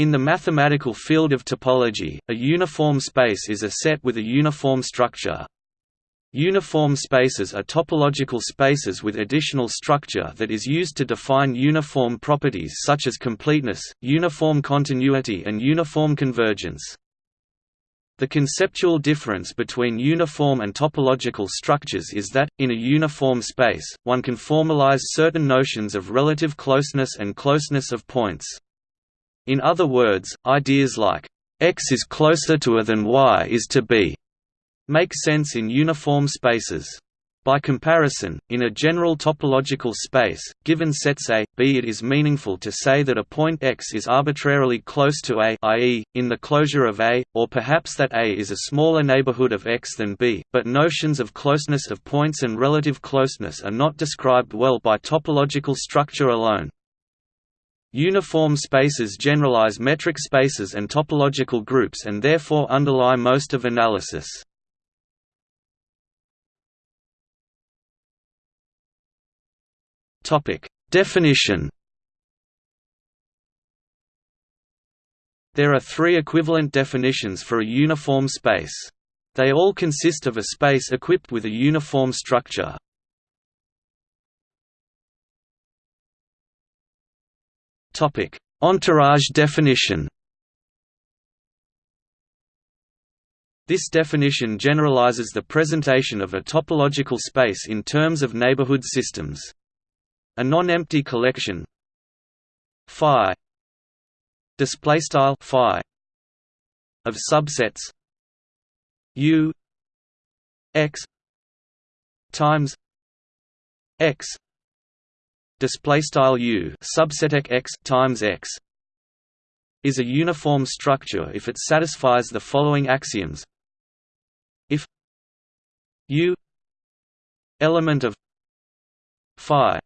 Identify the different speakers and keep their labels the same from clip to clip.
Speaker 1: In the mathematical field of topology, a uniform space is a set with a uniform structure. Uniform spaces are topological spaces with additional structure that is used to define uniform properties such as completeness, uniform continuity and uniform convergence. The conceptual difference between uniform and topological structures is that, in a uniform space, one can formalize certain notions of relative closeness and closeness of points. In other words, ideas like, x is closer to a than y is to b, make sense in uniform spaces. By comparison, in a general topological space, given sets A, B it is meaningful to say that a point X is arbitrarily close to A i.e., in the closure of A, or perhaps that A is a smaller neighborhood of X than B, but notions of closeness of points and relative closeness are not described well by topological structure alone. Uniform spaces generalize metric spaces and topological groups and therefore underlie most of analysis. Definition. There are three equivalent definitions for a uniform space. They all consist of a space equipped with a uniform structure. Topic: Entourage definition. This definition generalizes the presentation of a topological space in terms of neighborhood systems. A non-empty collection. Phi. Display style phi. Of subsets. U. X. Times. X display style u subset x times x is a uniform structure if it satisfies the following axioms. If u element of phi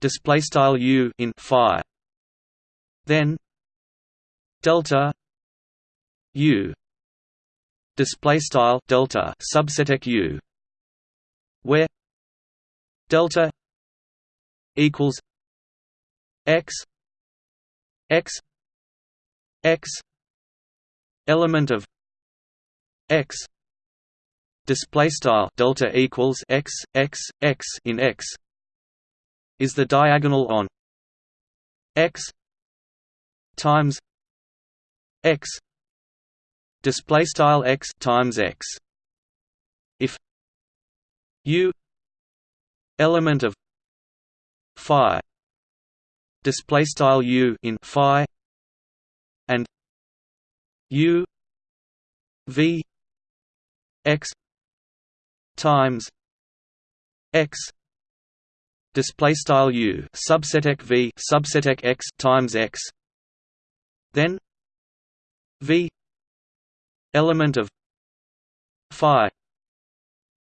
Speaker 1: display style u in phi then delta u display style delta subset u where delta equals x x x element of x display style delta equals x x x in x is the diagonal on x times x display style x times x. If u element of phi display style u in phi and u v x times x display style u subset v subset x times x then v element of phi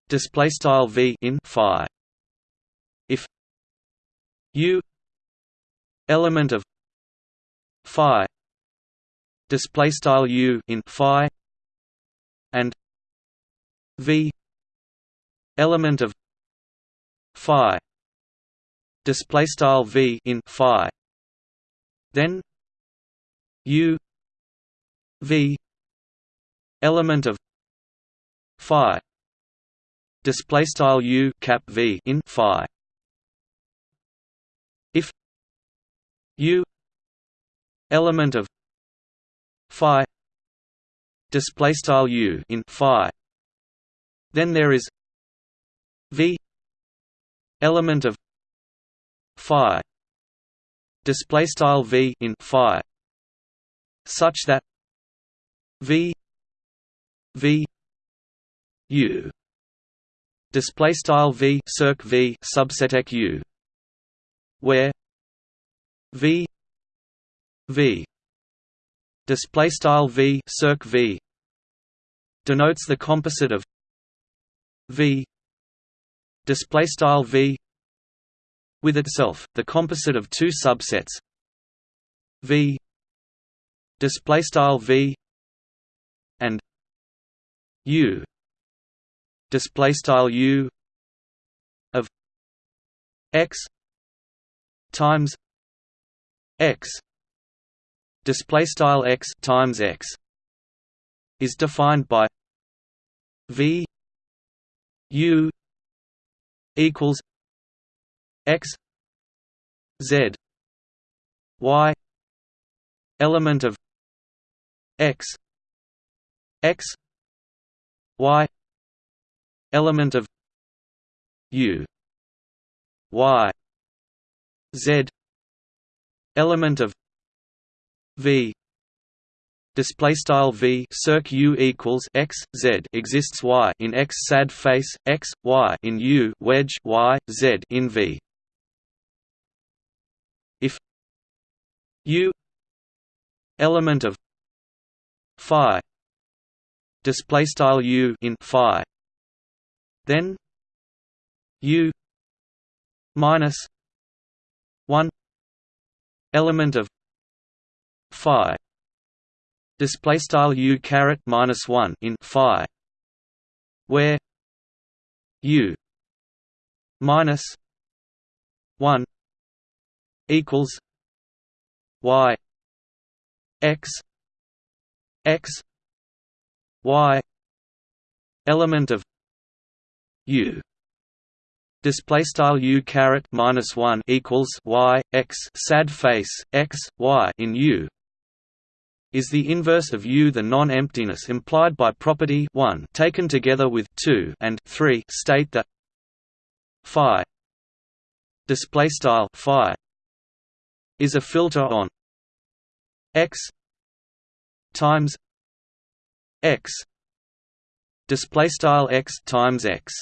Speaker 1: display style v in phi u element of phi display style u in phi and v element of phi display style v in phi. Then u v element of phi display style u cap v in phi u element of phi display style u in phi. Then there is v element of phi display style v in phi such that v v u display style v circ v subset u where v v display style v circ v denotes the composite of v display style v with itself, the composite of two subsets V display style V and U display style U of X times X display style x times x is defined by v u equals x z y element of x x y element of u y z element of v. Display style v circ u equals x z exists y in x sad face x y in u wedge y z in v. If u element of phi display style u in phi then u minus 1 element of phi. Display style u caret minus 1 in phi where u minus 1 equals y x x y element of u display style u caret minus 1 equals y x sad face x y in u is the inverse of U. The non-emptiness implied by property 1 taken together with 2 and 3 state that phi display style phi is a filter on x times x display style x times x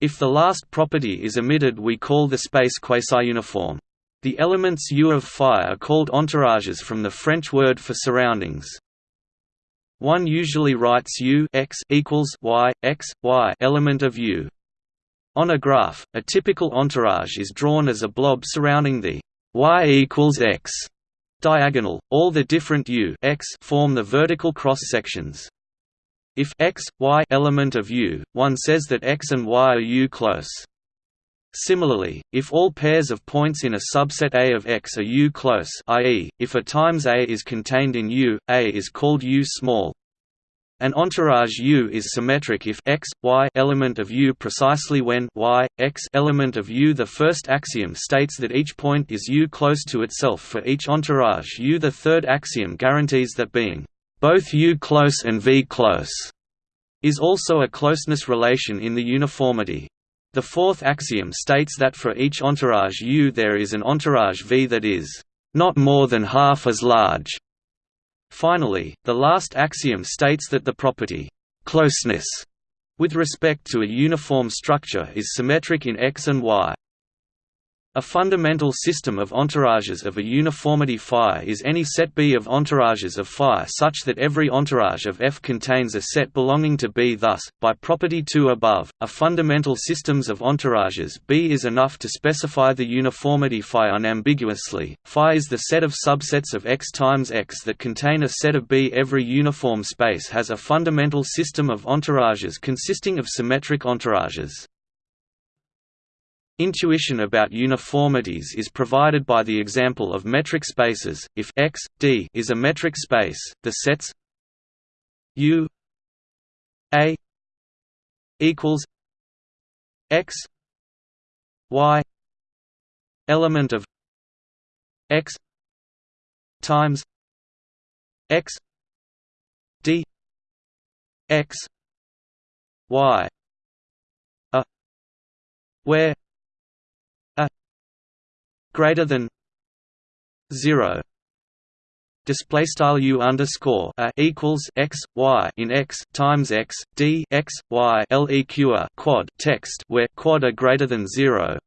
Speaker 1: if the last property is omitted we call the space quasi-uniform the elements U of phi are called entourages from the French word for surroundings. One usually writes U x equals y x y element of U. On a graph, a typical entourage is drawn as a blob surrounding the y equals x diagonal. All the different U x form the vertical cross sections. If x y element of U, one says that x and y are U close. Similarly, if all pairs of points in a subset A of X are U close i.e., if A times A is contained in U, A is called U small. An entourage U is symmetric if x, y element of U precisely when y, x element of U. The first axiom states that each point is U close to itself for each entourage U. The third axiom guarantees that being both U close and V close is also a closeness relation in the uniformity. The fourth axiom states that for each entourage U there is an entourage V that is not more than half as large. Finally, the last axiom states that the property closeness with respect to a uniform structure is symmetric in X and Y. A fundamental system of entourages of a uniformity phi is any set B of entourages of phi such that every entourage of F contains a set belonging to B. Thus, by property 2 above, a fundamental systems of entourages B is enough to specify the uniformity phi unambiguously. Phi is the set of subsets of X times X that contain a set of B. Every uniform space has a fundamental system of entourages consisting of symmetric entourages. Intuition about uniformities is provided by the example of metric spaces. If X, D is a metric space, the sets U A equals X Y element of X times X D X Y a where greater than 0 display style u underscore a equals x y in x times x d x y leq quad text where quad are greater than zero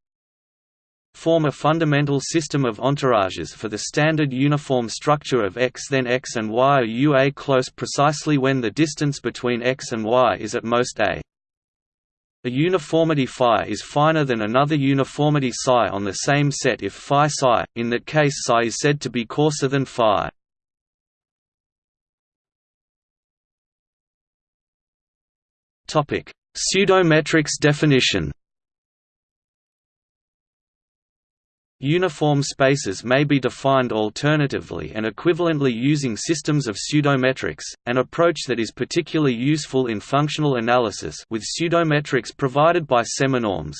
Speaker 1: form a fundamental system of entourages for the standard uniform structure of x. Then x and y are ua close precisely when the distance between x and y is at most a. A uniformity phi is finer than another uniformity psi on the same set if phi psi, in that case psi is said to be coarser than phi. Pseudometrics definition Uniform spaces may be defined alternatively and equivalently using systems of pseudometrics, an approach that is particularly useful in functional analysis with pseudometrics provided by seminorms.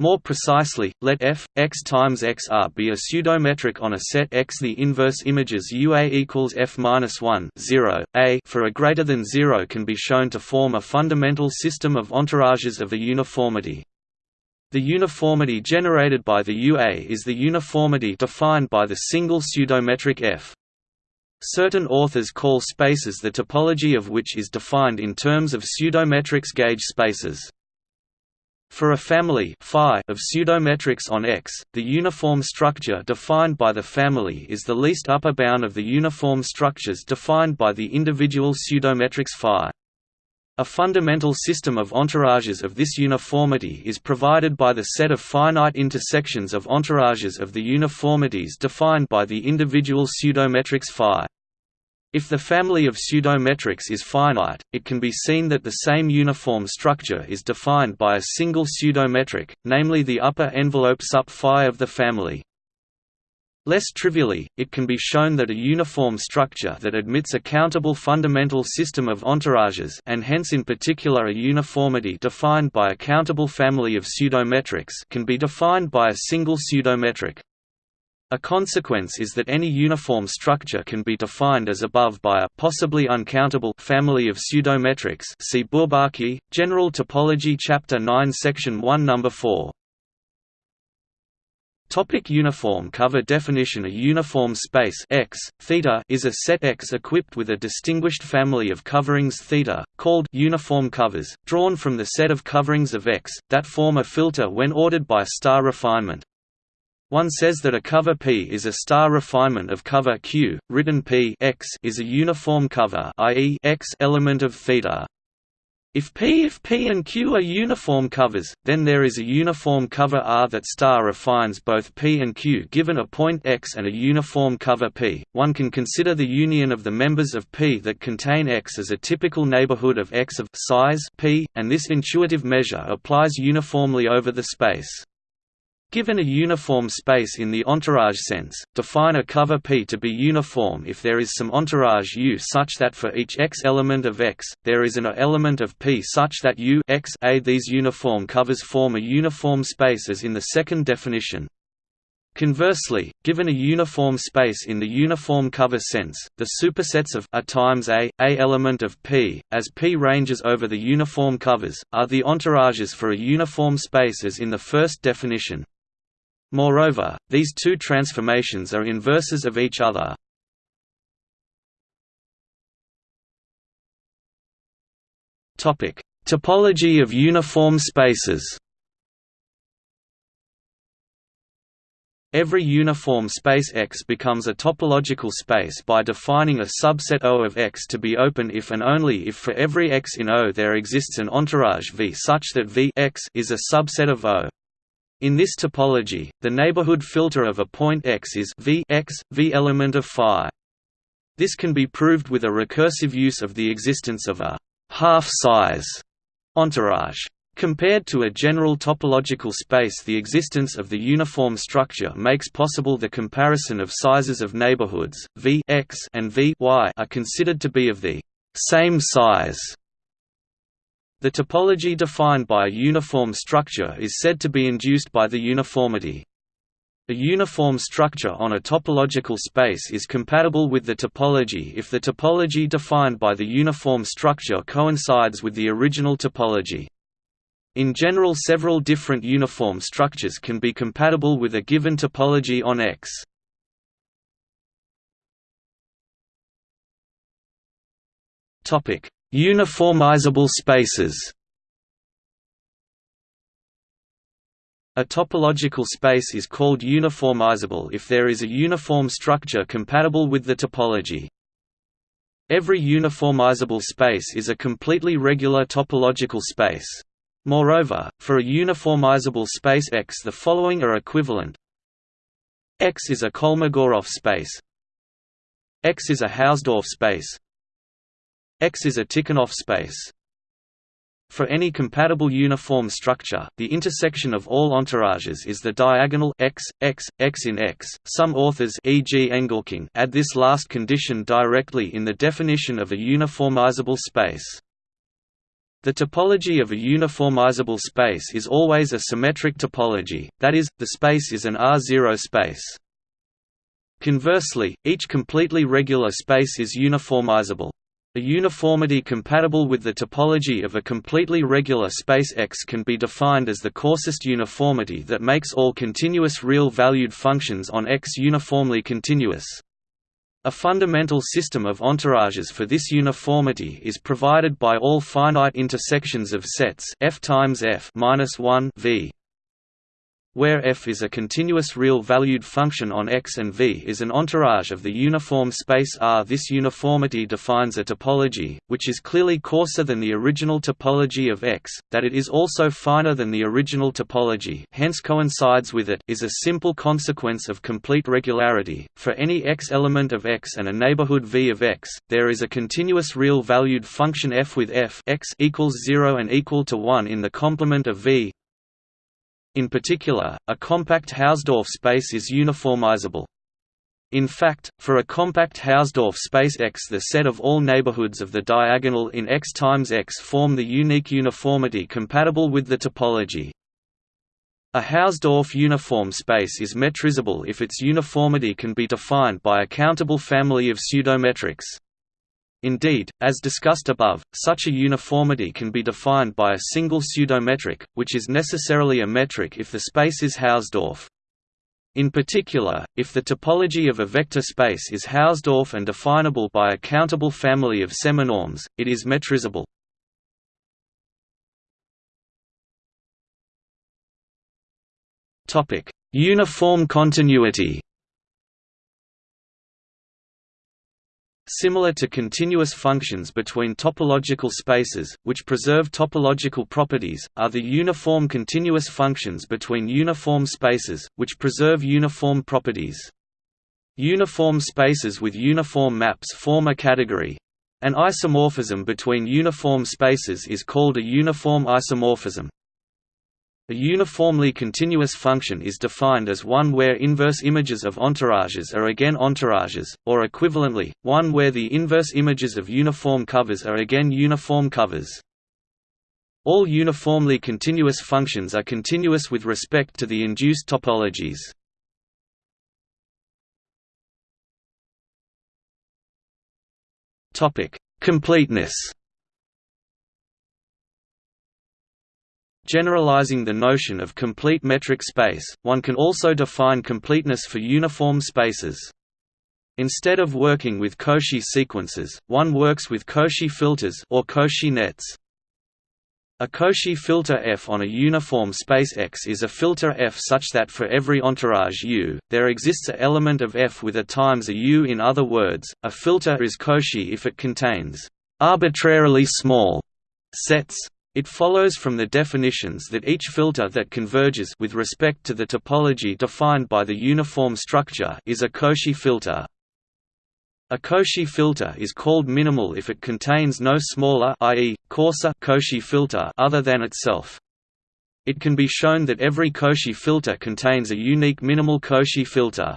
Speaker 1: More precisely, let f x times xr be a pseudometric on a set X. The inverse images UA equals f minus 1 0 a for a greater than zero can be shown to form a fundamental system of entourages of a uniformity. The uniformity generated by the UA is the uniformity defined by the single pseudometric F. Certain authors call spaces the topology of which is defined in terms of pseudometrics gauge spaces. For a family of pseudometrics on X, the uniform structure defined by the family is the least upper bound of the uniform structures defined by the individual pseudometrics phi. A fundamental system of entourages of this uniformity is provided by the set of finite intersections of entourages of the uniformities defined by the individual pseudometrics phi. If the family of pseudometrics is finite, it can be seen that the same uniform structure is defined by a single pseudometric, namely the upper envelope sup phi of the family. Less trivially, it can be shown that a uniform structure that admits a countable fundamental system of entourages and hence in particular a uniformity defined by a countable family of pseudometrics can be defined by a single pseudometric. A consequence is that any uniform structure can be defined as above by a possibly uncountable family of pseudometrics see Bourbaki, General Topology Chapter 9 Section 1 Number 4. Topic uniform cover definition A uniform space X, theta is a set X equipped with a distinguished family of coverings theta, called uniform covers, drawn from the set of coverings of X, that form a filter when ordered by star refinement. One says that a cover P is a star refinement of cover Q, written P X is a uniform cover i.e. X element of theta. If P if P and Q are uniform covers, then there is a uniform cover R that star refines both P and Q given a point X and a uniform cover P. One can consider the union of the members of P that contain X as a typical neighborhood of X of size P, and this intuitive measure applies uniformly over the space. Given a uniform space in the entourage sense, define a cover P to be uniform if there is some entourage U such that for each X element of X, there is an A element of P such that U X A. These uniform covers form a uniform space as in the second definition. Conversely, given a uniform space in the uniform cover sense, the supersets of A times A, A element of P, as P ranges over the uniform covers, are the entourages for a uniform space as in the first definition. Moreover, these two transformations are inverses of each other. Topic: Topology of uniform spaces. Every uniform space X becomes a topological space by defining a subset O of X to be open if and only if for every X in O there exists an entourage V such that V X is a subset of O. In this topology, the neighborhood filter of a point X is v x, v element of phi. This can be proved with a recursive use of the existence of a half-size entourage. Compared to a general topological space the existence of the uniform structure makes possible the comparison of sizes of neighborhoods, v x and v y are considered to be of the same size the topology defined by a uniform structure is said to be induced by the uniformity. A uniform structure on a topological space is compatible with the topology if the topology defined by the uniform structure coincides with the original topology. In general several different uniform structures can be compatible with a given topology on X. Topic: Uniformizable spaces A topological space is called uniformizable if there is a uniform structure compatible with the topology. Every uniformizable space is a completely regular topological space. Moreover, for a uniformizable space X the following are equivalent X is a Kolmogorov space X is a Hausdorff space X is a Tikhonov space. For any compatible uniform structure, the intersection of all entourages is the diagonal x, x, x in X. Some authors e.g. Engelking add this last condition directly in the definition of a uniformizable space. The topology of a uniformizable space is always a symmetric topology, that is, the space is an R0 space. Conversely, each completely regular space is uniformizable. A uniformity compatible with the topology of a completely regular space X can be defined as the coarsest uniformity that makes all continuous real-valued functions on X uniformly continuous. A fundamental system of entourages for this uniformity is provided by all finite intersections of sets f times f minus 1 v where f is a continuous real-valued function on X and V is an entourage of the uniform space R. This uniformity defines a topology, which is clearly coarser than the original topology of X, that it is also finer than the original topology hence coincides with it is a simple consequence of complete regularity. For any X element of X and a neighborhood V of X, there is a continuous real-valued function f with f x equals 0 and equal to 1 in the complement of V in particular, a compact Hausdorff space is uniformizable. In fact, for a compact Hausdorff space X the set of all neighborhoods of the diagonal in X times X form the unique uniformity compatible with the topology. A Hausdorff uniform space is metrizable if its uniformity can be defined by a countable family of pseudometrics. Indeed, as discussed above, such a uniformity can be defined by a single pseudometric, which is necessarily a metric if the space is Hausdorff. In particular, if the topology of a vector space is Hausdorff and definable by a countable family of seminorms, it is metrizable. Uniform continuity Similar to continuous functions between topological spaces, which preserve topological properties, are the uniform continuous functions between uniform spaces, which preserve uniform properties. Uniform spaces with uniform maps form a category. An isomorphism between uniform spaces is called a uniform isomorphism. A uniformly continuous function is defined as one where inverse images of entourages are again entourages, or equivalently, one where the inverse images of uniform covers are again uniform covers. All uniformly continuous functions are continuous with respect to the induced topologies. Completeness Generalizing the notion of complete metric space, one can also define completeness for uniform spaces. Instead of working with Cauchy sequences, one works with Cauchy filters or Cauchy nets. A Cauchy filter F on a uniform space X is a filter F such that for every entourage U, there exists a element of F with a times a U in other words, a filter is Cauchy if it contains arbitrarily small sets it follows from the definitions that each filter that converges with respect to the topology defined by the uniform structure is a Cauchy filter. A Cauchy filter is called minimal if it contains no smaller i.e., coarser Cauchy filter other than itself. It can be shown that every Cauchy filter contains a unique minimal Cauchy filter.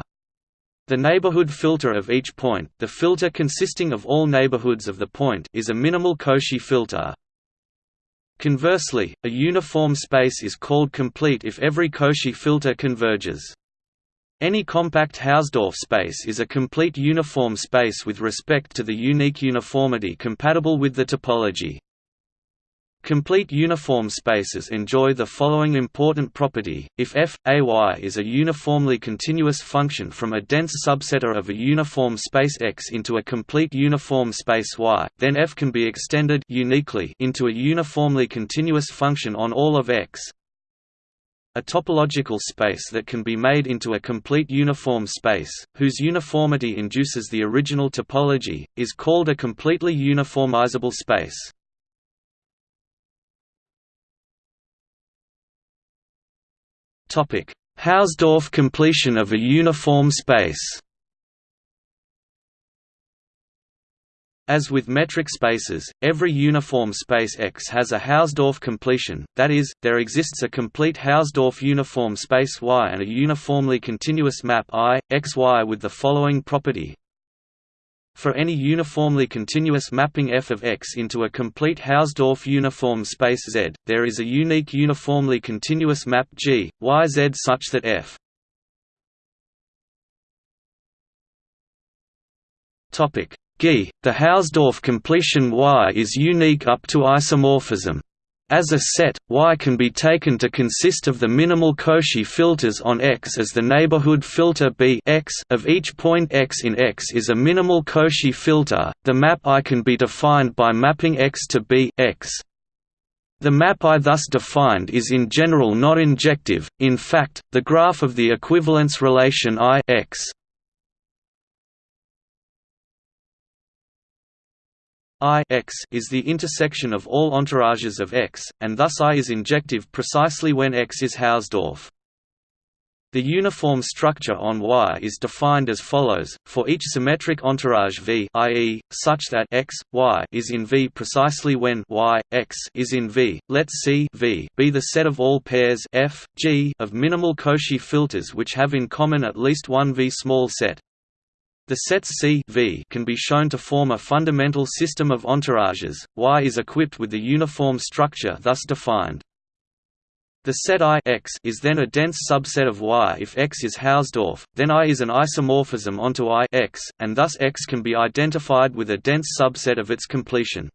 Speaker 1: The neighborhood filter of each point, the filter consisting of all neighborhoods of the point, is a minimal Cauchy filter. Conversely, a uniform space is called complete if every Cauchy filter converges. Any compact Hausdorff space is a complete uniform space with respect to the unique uniformity compatible with the topology. Complete uniform spaces enjoy the following important property, if f, a y is a uniformly continuous function from a dense subsetter of a uniform space X into a complete uniform space Y, then f can be extended uniquely into a uniformly continuous function on all of X. A topological space that can be made into a complete uniform space, whose uniformity induces the original topology, is called a completely uniformizable space. Hausdorff completion of a uniform space As with metric spaces, every uniform space X has a Hausdorff completion, that is, there exists a complete Hausdorff uniform space Y and a uniformly continuous map I, XY with the following property. For any uniformly continuous mapping f of X into a complete Hausdorff uniform space Z, there is a unique uniformly continuous map G, Y Z such that f G. The Hausdorff completion Y is unique up to isomorphism. As a set, Y can be taken to consist of the minimal Cauchy filters on X as the neighborhood filter B X of each point X in X is a minimal Cauchy filter. The map I can be defined by mapping X to B X. The map I thus defined is in general not injective, in fact, the graph of the equivalence relation I X I x is the intersection of all entourages of X, and thus I is injective precisely when X is Hausdorff. The uniform structure on Y is defined as follows, for each symmetric entourage V i.e., such that x, y is in V precisely when y, x is in V, let C v be the set of all pairs f, g of minimal Cauchy filters which have in common at least one V small set. The sets C v can be shown to form a fundamental system of entourages. Y is equipped with the uniform structure thus defined. The set I x is then a dense subset of Y if X is Hausdorff, then I is an isomorphism onto I x, and thus X can be identified with a dense subset of its completion.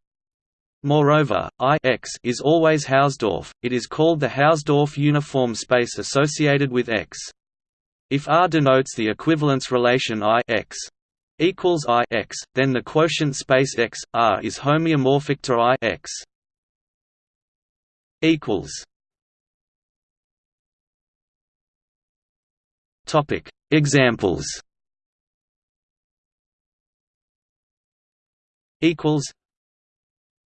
Speaker 1: Moreover, I x is always Hausdorff, it is called the Hausdorff uniform space associated with X. If R denotes the equivalence relation I x equals I x, then the quotient space X R is homeomorphic to I x. equals Topic Examples equals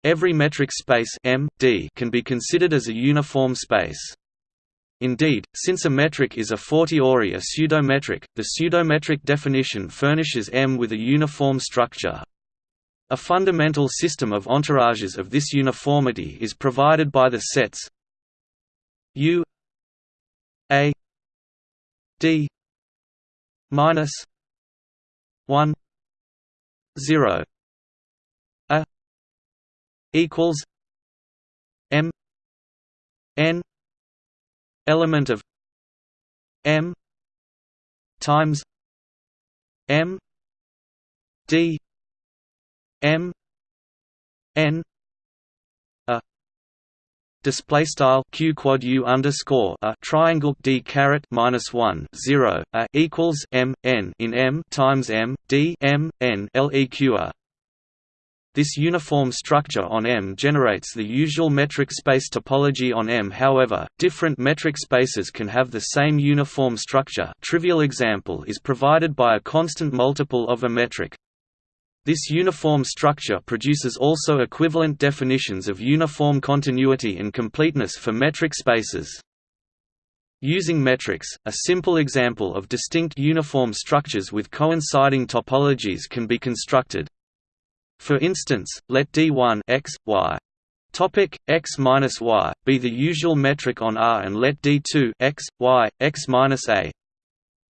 Speaker 1: Every metric space M D can be considered as a uniform space. Indeed, since a metric is a fortiori a pseudometric, the pseudometric definition furnishes M with a uniform structure. A fundamental system of entourages of this uniformity is provided by the sets U A D minus one zero A equals M N element of m times m d m n a display style q quad u underscore a triangle d caret minus one zero a equals m n in m times m d m n leq a this uniform structure on M generates the usual metric space topology on M however, different metric spaces can have the same uniform structure trivial example is provided by a constant multiple of a metric. This uniform structure produces also equivalent definitions of uniform continuity and completeness for metric spaces. Using metrics, a simple example of distinct uniform structures with coinciding topologies can be constructed. For instance, let D1 x, y. Topic x minus y be the usual metric on R and let D2 x, y, x minus a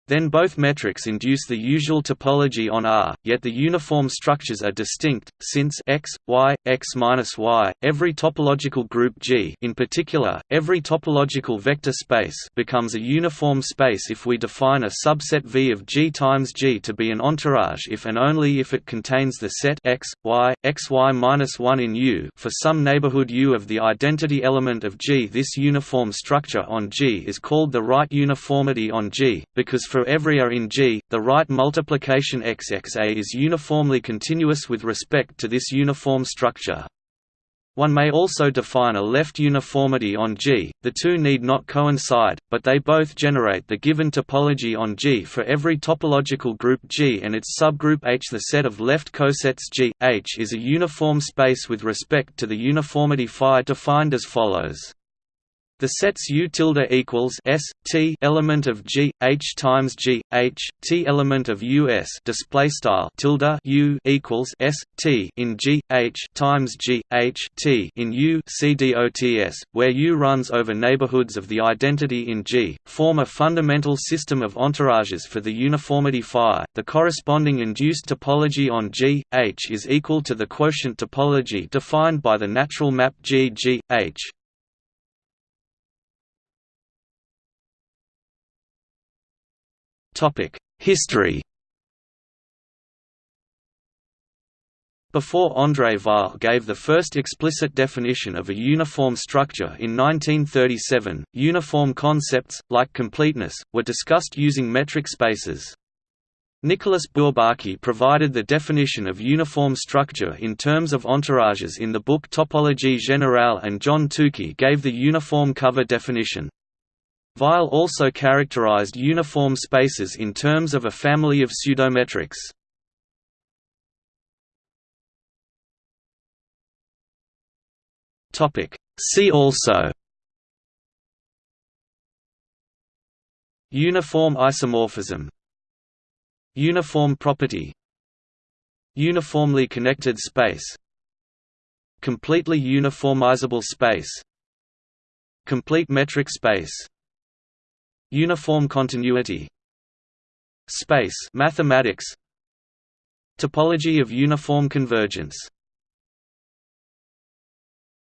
Speaker 1: then both metrics induce the usual topology on R, yet the uniform structures are distinct, since x, y, x minus y, every topological group G in particular, every topological vector space becomes a uniform space if we define a subset V of G times G to be an entourage if and only if it contains the set x, y, x y minus 1 in U for some neighborhood U of the identity element of G. This uniform structure on G is called the right uniformity on G, because for for every A in G, the right multiplication XXA is uniformly continuous with respect to this uniform structure. One may also define a left uniformity on G, the two need not coincide, but they both generate the given topology on G for every topological group G and its subgroup H. The set of left cosets G, H is a uniform space with respect to the uniformity phi defined as follows. The sets U tilde equals S T element of G H times G H T element of U S display style tilde U equals S T in G H times G H T in U C dots, where U runs over neighborhoods of the identity in G, form a fundamental system of entourages for the uniformity phi. The corresponding induced topology on G H is equal to the quotient topology defined by the natural map G G H. History Before André Weil gave the first explicit definition of a uniform structure in 1937, uniform concepts, like completeness, were discussed using metric spaces. Nicolas Bourbaki provided the definition of uniform structure in terms of entourages in the book Topologie générale and John Tukey gave the uniform cover definition. Weil also characterized uniform spaces in terms of a family of pseudometrics. See also Uniform isomorphism Uniform property Uniformly connected space Completely uniformizable space Complete metric space Uniform continuity Space mathematics Topology of uniform convergence